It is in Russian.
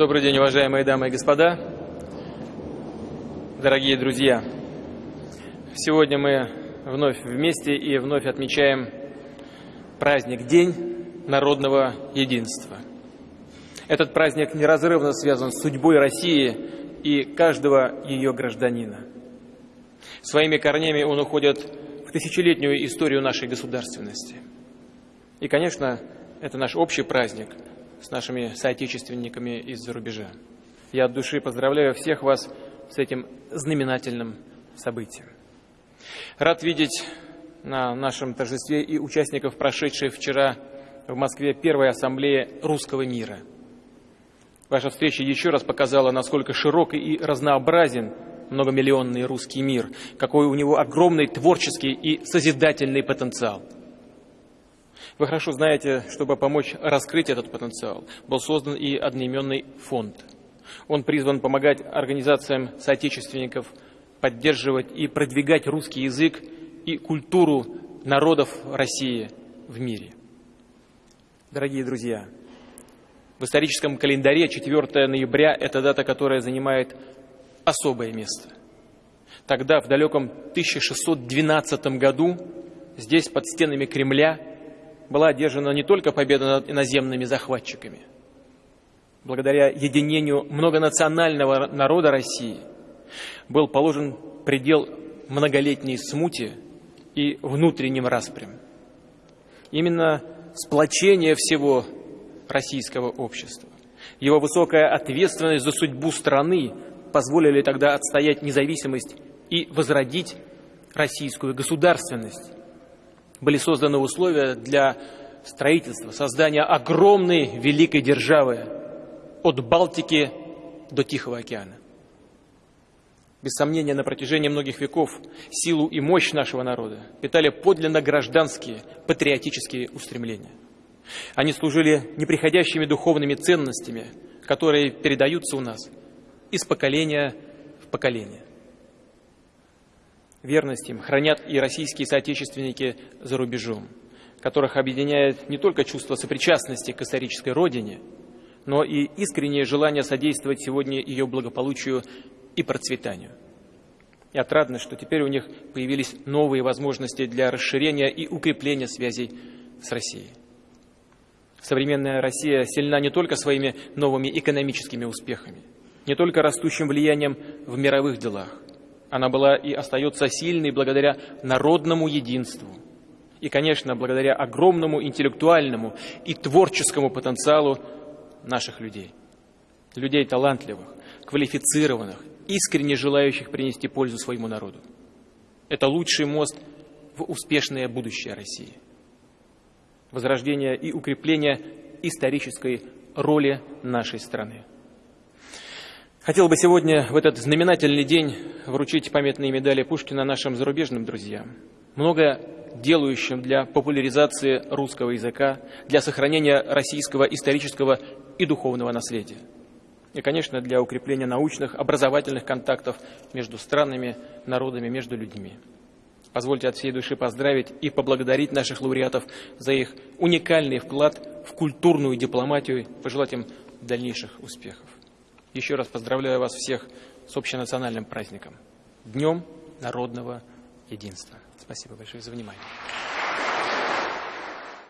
Добрый день, уважаемые дамы и господа, дорогие друзья. Сегодня мы вновь вместе и вновь отмечаем праздник День народного единства. Этот праздник неразрывно связан с судьбой России и каждого ее гражданина. Своими корнями он уходит в тысячелетнюю историю нашей государственности. И, конечно, это наш общий праздник – с нашими соотечественниками из-за рубежа. Я от души поздравляю всех вас с этим знаменательным событием. Рад видеть на нашем торжестве и участников, прошедшей вчера в Москве первой ассамблеи русского мира. Ваша встреча еще раз показала, насколько широк и разнообразен многомиллионный русский мир, какой у него огромный творческий и созидательный потенциал – вы хорошо знаете, чтобы помочь раскрыть этот потенциал, был создан и одноименный фонд. Он призван помогать организациям соотечественников поддерживать и продвигать русский язык и культуру народов России в мире. Дорогие друзья, в историческом календаре 4 ноября – это дата, которая занимает особое место. Тогда, в далеком 1612 году, здесь, под стенами Кремля, была одержана не только победа над иноземными захватчиками. Благодаря единению многонационального народа России был положен предел многолетней смуте и внутренним распрям. Именно сплочение всего российского общества, его высокая ответственность за судьбу страны позволили тогда отстоять независимость и возродить российскую государственность были созданы условия для строительства, создания огромной великой державы от Балтики до Тихого океана. Без сомнения, на протяжении многих веков силу и мощь нашего народа питали подлинно гражданские, патриотические устремления. Они служили неприходящими духовными ценностями, которые передаются у нас из поколения в поколение. Верность им хранят и российские соотечественники за рубежом, которых объединяет не только чувство сопричастности к исторической родине, но и искреннее желание содействовать сегодня ее благополучию и процветанию. И отрадно, что теперь у них появились новые возможности для расширения и укрепления связей с Россией. Современная Россия сильна не только своими новыми экономическими успехами, не только растущим влиянием в мировых делах, она была и остается сильной благодаря народному единству. И, конечно, благодаря огромному интеллектуальному и творческому потенциалу наших людей. Людей талантливых, квалифицированных, искренне желающих принести пользу своему народу. Это лучший мост в успешное будущее России. Возрождение и укрепление исторической роли нашей страны. Хотел бы сегодня, в этот знаменательный день, вручить памятные медали Пушкина нашим зарубежным друзьям, много делающим для популяризации русского языка, для сохранения российского исторического и духовного наследия. И, конечно, для укрепления научных, образовательных контактов между странами, народами, между людьми. Позвольте от всей души поздравить и поблагодарить наших лауреатов за их уникальный вклад в культурную дипломатию, пожелать им дальнейших успехов. Еще раз поздравляю вас всех с общенациональным праздником, Днем народного единства. Спасибо большое за внимание.